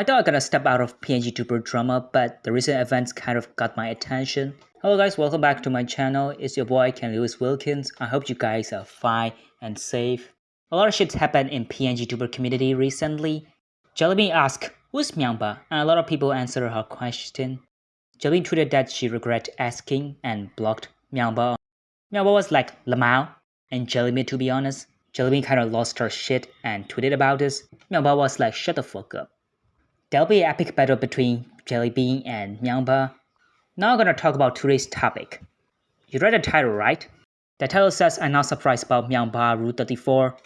I thought I gotta step out of PNG tuber drama, but the recent events kind of got my attention. Hello guys, welcome back to my channel. It's your boy Ken Lewis Wilkins. I hope you guys are fine and safe. A lot of shit happened in PNG tuber community recently. Jellybean asked, who's Myangba? And a lot of people answered her question. Jellybean tweeted that she regret asking and blocked Myangba. Myangba was like, Lamau. And Jellybean to be honest, Jellybean kinda lost her shit and tweeted about this. Myangba was like, shut the fuck up. There'll be an epic battle between Jellybean and Myangba. Now I'm gonna talk about today's topic. You read the title, right? The title says I'm not surprised about Myangba Rule 34.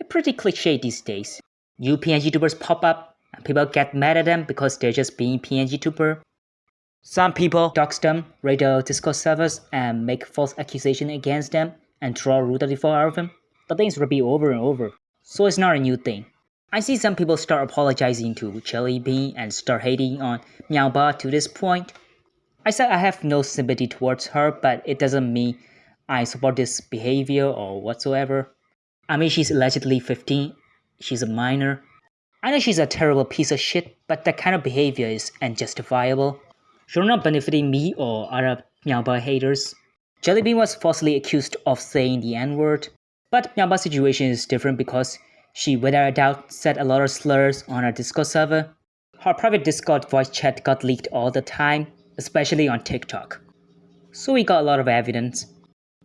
It's pretty cliche these days. New PNG tubers pop up and people get mad at them because they're just being PNG tuber. Some people dox them, raid their Discord servers, and make false accusations against them and draw Rule 34 out of them. The things repeat over and over, so it's not a new thing. I see some people start apologizing to Jellybean and start hating on Myangba to this point. I said I have no sympathy towards her, but it doesn't mean I support this behavior or whatsoever. I mean, she's allegedly 15, she's a minor. I know she's a terrible piece of shit, but that kind of behavior is unjustifiable. She's not benefiting me or other Myangba haters. Jellybean was falsely accused of saying the N-word, but Myangba's situation is different because she without a doubt said a lot of slurs on her Discord server. Her private Discord voice chat got leaked all the time, especially on TikTok. So we got a lot of evidence.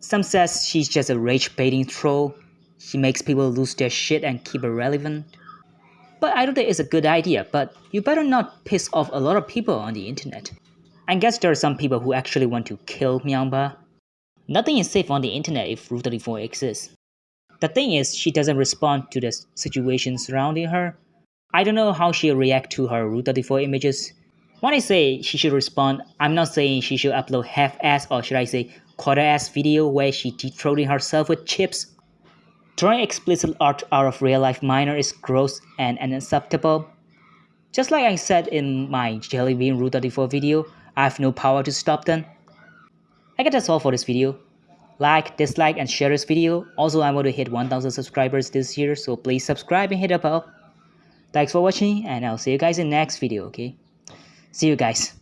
Some says she's just a rage baiting troll. She makes people lose their shit and keep it relevant. But I don't think it's a good idea, but you better not piss off a lot of people on the internet. I guess there are some people who actually want to kill Myangba. Nothing is safe on the internet if Rule 34 exists. The thing is, she doesn't respond to the situation surrounding her. I don't know how she'll react to her Rule 34 images. When I say she should respond, I'm not saying she should upload half-ass or should I say quarter-ass video where she deep-throating herself with chips. Drawing explicit art out of real-life minor is gross and unacceptable. Just like I said in my Jellybean Rule 34 video, I have no power to stop them. I guess that's all for this video like, dislike and share this video. Also, I want to hit 1000 subscribers this year, so please subscribe and hit the bell. Thanks for watching and I'll see you guys in next video, okay? See you guys.